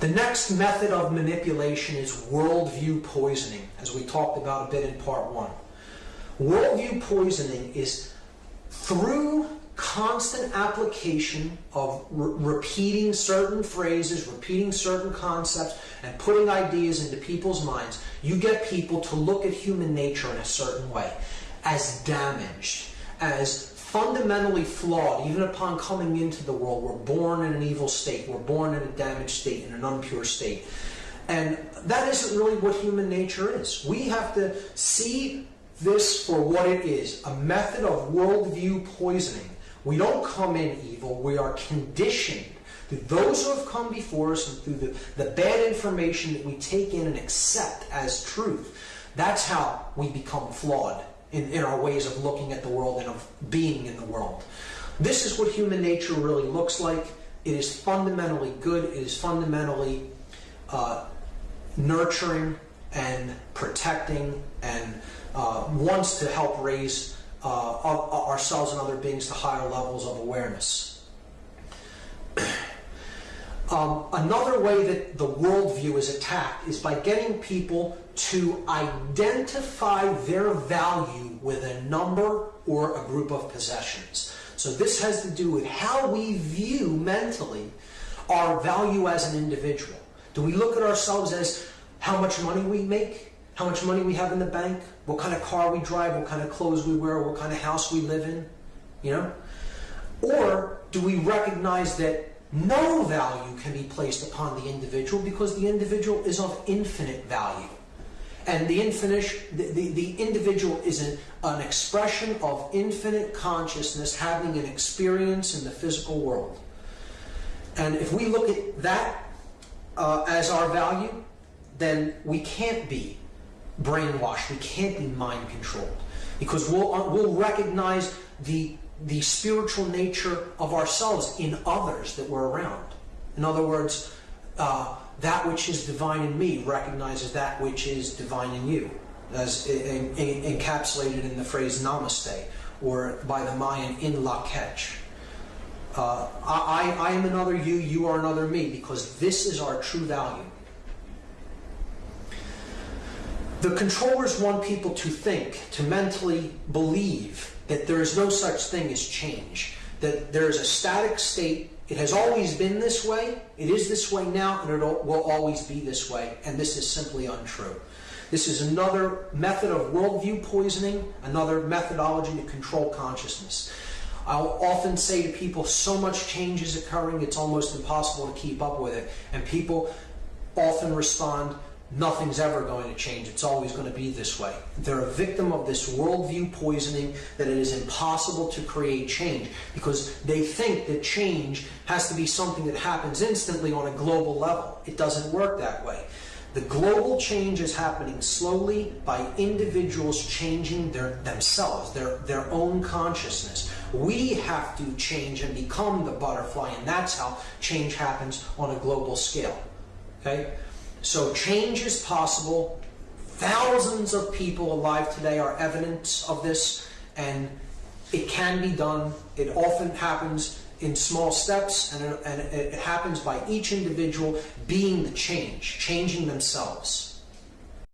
The next method of manipulation is worldview poisoning, as we talked about a bit in part one. Worldview poisoning is through constant application of re- repeating certain phrases, repeating certain concepts, and putting ideas into people's minds, you get people to look at human nature in a certain way as damaged, as fundamentally flawed, even upon coming into the world. We're born in an evil state, we're born in a damaged state, in an impure state. And that isn't really what human nature is. We have to see this for what it is a method of worldview poisoning we don't come in evil, we are conditioned through those who have come before us and through the, the bad information that we take in and accept as truth. That's how we become flawed in, in our ways of looking at the world and of being in the world. This is what human nature really looks like. It is fundamentally good, it is fundamentally uh, nurturing and protecting and uh, wants to help raise uh, ourselves and other beings to higher levels of awareness. Um, another way that the worldview is attacked is by getting people to identify their value with a number or a group of possessions. So this has to do with how we view mentally our value as an individual. Do we look at ourselves as how much money we make? how much money we have in the bank, what kind of car we drive, what kind of clothes we wear, what kind of house we live in, you know? Or do we recognize that no value can be placed upon the individual because the individual is of infinite value? And the, infinite, the, the, the individual is an, an expression of infinite consciousness having an experience in the physical world. And if we look at that uh, as our value, then we can't be brainwashed. We can't be mind controlled because we'll, uh, we'll recognize the, the spiritual nature of ourselves in others that we're around. In other words, uh, that which is divine in me recognizes that which is divine in you, as in, in, encapsulated in the phrase namaste, or by the Mayan in lak'ech. Uh, I, I am another you, you are another me, because this is our true value. The controllers want people to think, to mentally believe that there is no such thing as change, that there is a static state. It has always been this way, it is this way now, and it will always be this way, and this is simply untrue. This is another method of worldview poisoning, another methodology to control consciousness. I'll often say to people, so much change is occurring, it's almost impossible to keep up with it. And people often respond, nothing's ever going to change. It's always going to be this way. They're a victim of this worldview poisoning that it is impossible to create change because they think that change has to be something that happens instantly on a global level. It doesn't work that way. The global change is happening slowly by individuals changing their, themselves, their, their own consciousness. We have to change and become the butterfly, and that's how change happens on a global scale. Okay? So change is possible. Thousands of people alive today are evidence of this, and it can be done. It often happens in small steps, and it, and it happens by each individual being the change, changing themselves.